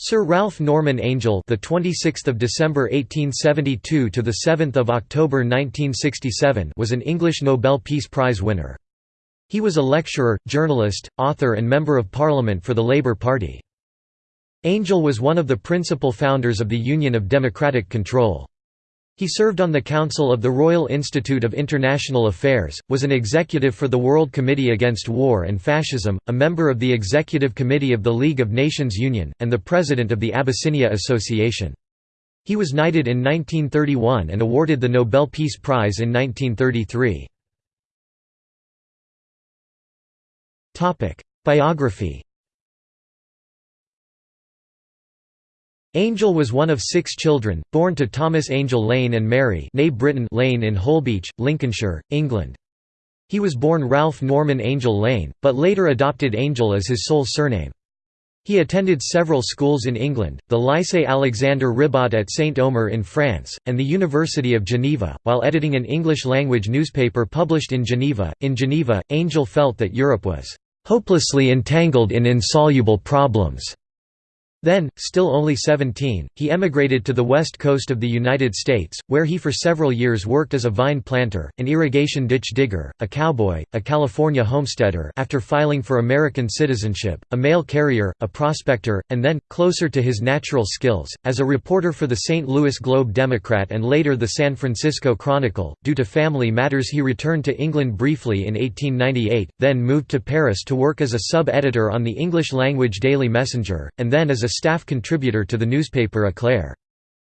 Sir Ralph Norman Angell, the 26th of December 1872 to the 7th of October 1967, was an English Nobel Peace Prize winner. He was a lecturer, journalist, author and member of Parliament for the Labour Party. Angell was one of the principal founders of the Union of Democratic Control. He served on the Council of the Royal Institute of International Affairs, was an executive for the World Committee Against War and Fascism, a member of the Executive Committee of the League of Nations Union, and the president of the Abyssinia Association. He was knighted in 1931 and awarded the Nobel Peace Prize in 1933. Biography Angell was one of six children, born to Thomas Angell Lane and Mary Lane in Holbeach, Lincolnshire, England. He was born Ralph Norman Angell Lane, but later adopted Angell as his sole surname. He attended several schools in England, the Lycée Alexandre Ribot at Saint-Omer in France, and the University of Geneva. While editing an English-language newspaper published in Geneva, in Geneva, Angell felt that Europe was "...hopelessly entangled in insoluble problems." Then, still only 17, he emigrated to the west coast of the United States, where he for several years worked as a vine planter, an irrigation ditch digger, a cowboy, a California homesteader after filing for American citizenship, a mail carrier, a prospector, and then, closer to his natural skills, as a reporter for the St. Louis Globe-Democrat and later the San Francisco Chronicle. Due to family matters he returned to England briefly in 1898, then moved to Paris to work as a sub-editor on the English-language Daily Messenger, and then as a staff contributor to the newspaper Éclair.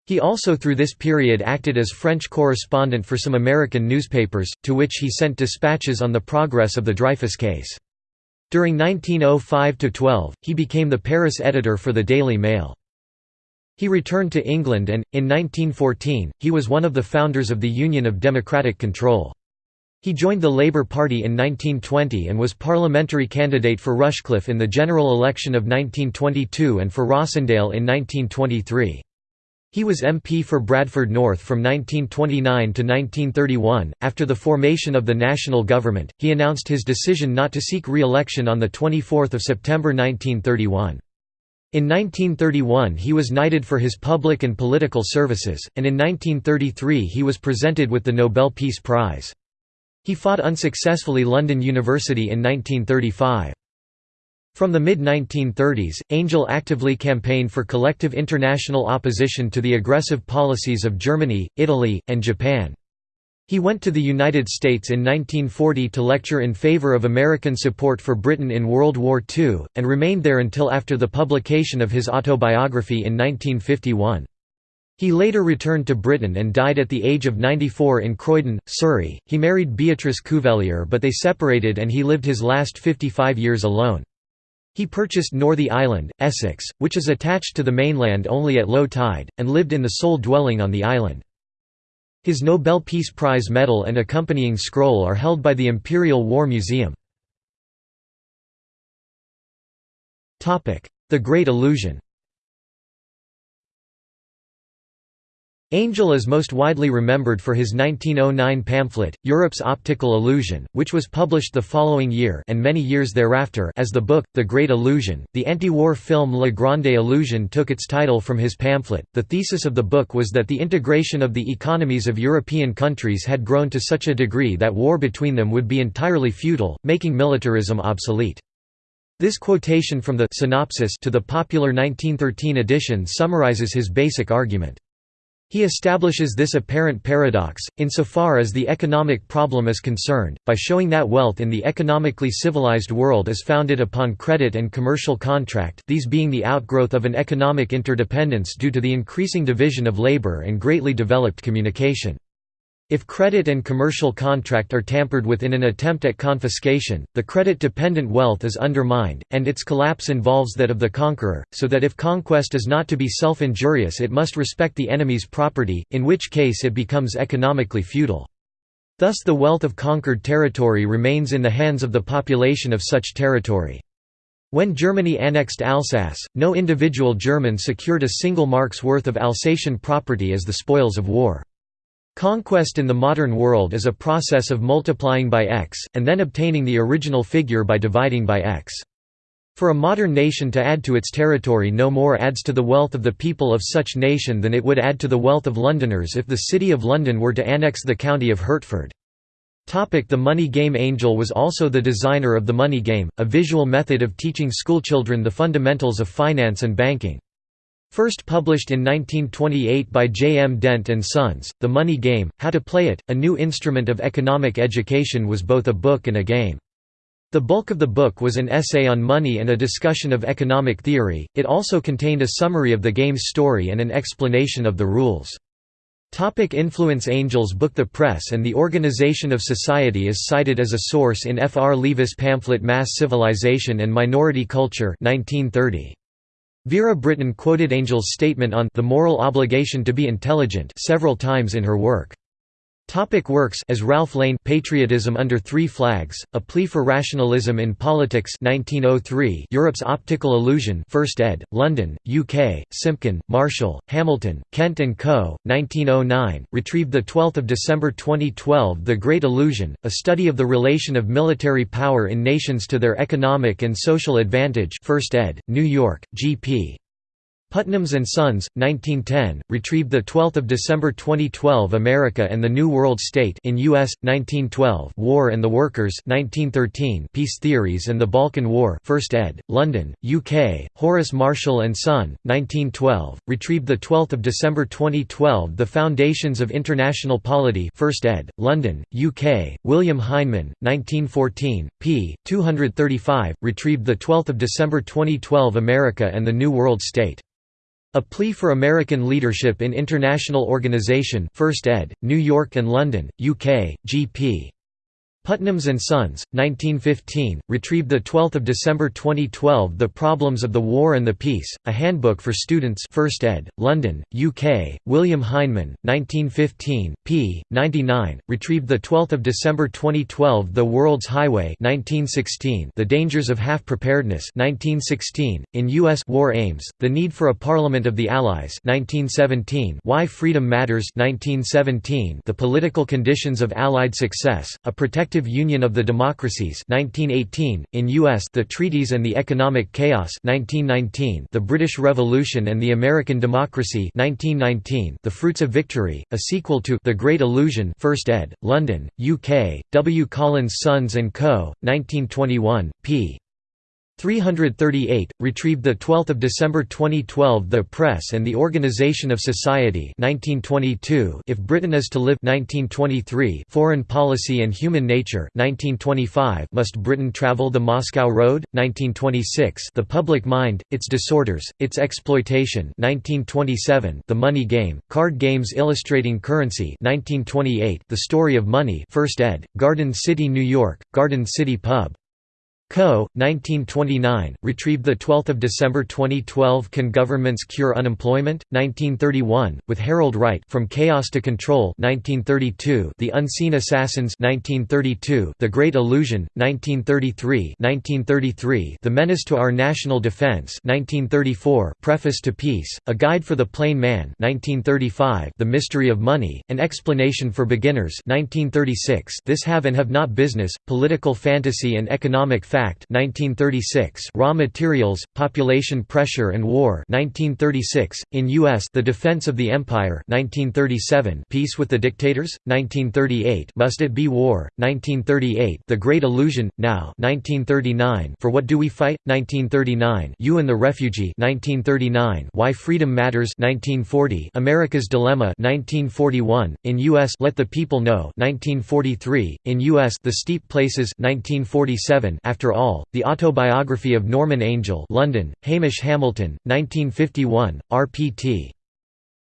He also through this period acted as French correspondent for some American newspapers, to which he sent dispatches on the progress of the Dreyfus case. During 1905–12, he became the Paris editor for the Daily Mail. He returned to England and, in 1914, he was one of the founders of the Union of Democratic Control. He joined the Labour Party in 1920 and was parliamentary candidate for Rushcliffe in the general election of 1922 and for Rossendale in 1923. He was MP for Bradford North from 1929 to 1931. After the formation of the national government, he announced his decision not to seek re-election on the 24th of September 1931. In 1931 he was knighted for his public and political services, and in 1933 he was presented with the Nobel Peace Prize. He fought unsuccessfully London University in 1935. From the mid-1930s, Angell actively campaigned for collective international opposition to the aggressive policies of Germany, Italy, and Japan. He went to the United States in 1940 to lecture in favor of American support for Britain in World War II, and remained there until after the publication of his autobiography in 1951. He later returned to Britain and died at the age of 94 in Croydon, Surrey. He married Beatrice Cuvelier but they separated and he lived his last 55 years alone. He purchased Northey Island, Essex, which is attached to the mainland only at low tide, and lived in the sole dwelling on the island. His Nobel Peace Prize medal and accompanying scroll are held by the Imperial War Museum. The Great Illusion Angell is most widely remembered for his 1909 pamphlet, Europe's Optical Illusion, which was published the following year and many years thereafter as the book, The Great Illusion. The anti-war film La Grande Illusion took its title from his pamphlet. The thesis of the book was that the integration of the economies of European countries had grown to such a degree that war between them would be entirely futile, making militarism obsolete. This quotation from the synopsis to the popular 1913 edition summarizes his basic argument. He establishes this apparent paradox, insofar as the economic problem is concerned, by showing that wealth in the economically civilized world is founded upon credit and commercial contract these being the outgrowth of an economic interdependence due to the increasing division of labor and greatly developed communication. If credit and commercial contract are tampered with in an attempt at confiscation, the credit-dependent wealth is undermined, and its collapse involves that of the conqueror, so that if conquest is not to be self-injurious it must respect the enemy's property, in which case it becomes economically futile. Thus the wealth of conquered territory remains in the hands of the population of such territory. When Germany annexed Alsace, no individual German secured a single mark's worth of Alsatian property as the spoils of war. Conquest in the modern world is a process of multiplying by x, and then obtaining the original figure by dividing by x. For a modern nation to add to its territory no more adds to the wealth of the people of such nation than it would add to the wealth of Londoners if the City of London were to annex the county of Hertford. The money game Angell was also the designer of the money game, a visual method of teaching schoolchildren the fundamentals of finance and banking. First published in 1928 by J. M. Dent and Sons, The Money Game, How to Play It, a new instrument of economic education was both a book and a game. The bulk of the book was an essay on money and a discussion of economic theory, it also contained a summary of the game's story and an explanation of the rules. Topic influence Angell's book The Press and the Organization of Society is cited as a source in F. R. Leavis' pamphlet Mass Civilization and Minority Culture 1930. Vera Brittain quoted Angell's statement on the moral obligation to be intelligent several times in her work. Topic works as Ralph Lane Patriotism Under Three Flags, A Plea for Rationalism in Politics 1903 Europe's Optical Illusion 1st ed., London, UK, Simpkin, Marshall, Hamilton, Kent & Co., 1909, retrieved 12 December 2012 The Great Illusion, a study of the relation of military power in nations to their economic and social advantage 1st ed., New York, G.P. Putnam's and Sons, 1910, retrieved 12 December 2012 America and the New World State in U.S., 1912 War and the Workers 1913 Peace Theories and the Balkan War 1st ed., London, UK, Horace Marshall and Son, 1912, retrieved 12 December 2012 The Foundations of International Polity 1st ed., London, UK, William Heinemann, 1914, p. 235, retrieved 12 December 2012 America and the New World State. A Plea for American Leadership in International Organization 1st ed., New York and London, UK, G.P. Putnam's and Sons, 1915, retrieved 12 December 2012 The Problems of the War and the Peace, A Handbook for Students 1st ed., London, UK, William Heinemann, 1915, p. 99, retrieved 12 December 2012 The World's Highway 1916 The Dangers of Half-Preparedness 1916, in U.S. War Aims, The Need for a Parliament of the Allies 1917 Why Freedom Matters 1917 The Political Conditions of Allied Success, A Protected Union of the Democracies 1918, in U.S. The Treaties and the Economic Chaos 1919, The British Revolution and the American Democracy 1919, The Fruits of Victory, a sequel to The Great Illusion 1st ed., London, UK, W. Collins Sons & Co., 1921, p. 338, retrieved 12 December 2012 The Press and the Organization of Society 1922 If Britain is to Live 1923 Foreign Policy and Human Nature 1925 Must Britain Travel the Moscow Road? 1926 The Public Mind, Its Disorders, Its Exploitation 1927 The Money Game, Card Games Illustrating Currency 1928 The Story of Money 1st ed., Garden City, New York, Garden City Pub. Co., 1929, retrieved 12 December 2012 Can Governments Cure Unemployment? 1931, with Harold Wright From Chaos to Control 1932, The Unseen Assassins 1932, The Great Illusion, 1933 1933, The Menace to Our National Defense 1934, Preface to Peace, A Guide for the Plain Man 1935, The Mystery of Money, An Explanation for Beginners 1936, This Have and Have Not Business, Political Fantasy and Economic Fact 1936 Raw Materials, Population Pressure and War 1936 in US The Defense of the Empire 1937 Peace with the Dictators 1938 Must It Be War 1938 The Great Illusion Now 1939 For What Do We Fight 1939 You and the Refugee 1939 Why Freedom Matters 1940 America's Dilemma 1941 in US Let the People Know 1943 in US The Steep Places 1947 After after All, The Autobiography of Norman Angell London, Hamish Hamilton, 1951, rpt.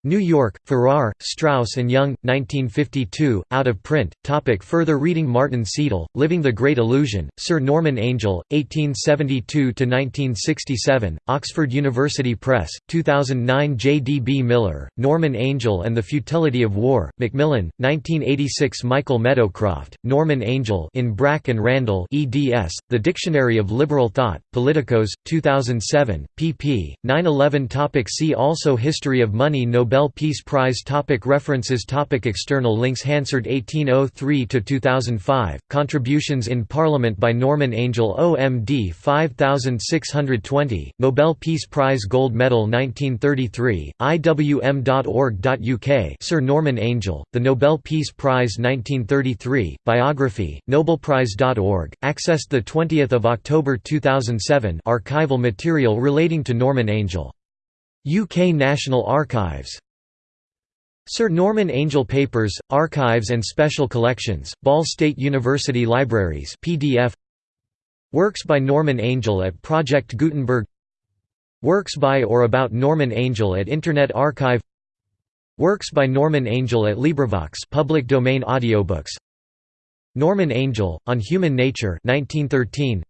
New York, Farrar, Straus and Young, 1952, out of print. Topic further reading Martin Ceadel, Living the Great Illusion, Sir Norman Angell, 1872–1967, Oxford University Press, 2009 J. D. B. Miller, Norman Angell and the Futility of War, Macmillan, 1986 Michael Meadowcroft, Norman Angell in Brack and Randall eds, The Dictionary of Liberal Thought, Politicos, 2007, pp. 9–11 Topic See also History of money Nobel Nobel Peace Prize topic References topic External links Hansard 1803–2005, Contributions in Parliament by Norman Angell OMD 5620, Nobel Peace Prize Gold Medal 1933, iwm.org.uk Sir Norman Angell, The Nobel Peace Prize 1933, Biography, nobelprize.org, accessed 20 October 2007 archival material relating to Norman Angell UK National Archives. Sir Norman Angell Papers, Archives and Special Collections, Ball State University Libraries PDF Works by Norman Angell at Project Gutenberg. Works by or about Norman Angell at Internet Archive. Works by Norman Angell at LibriVox public domain audiobooks. Norman Angell, On Human Nature 1913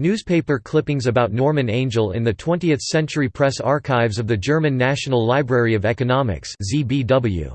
Newspaper clippings about Norman Angell in the 20th Century Press Archives of the German National Library of Economics ZBW.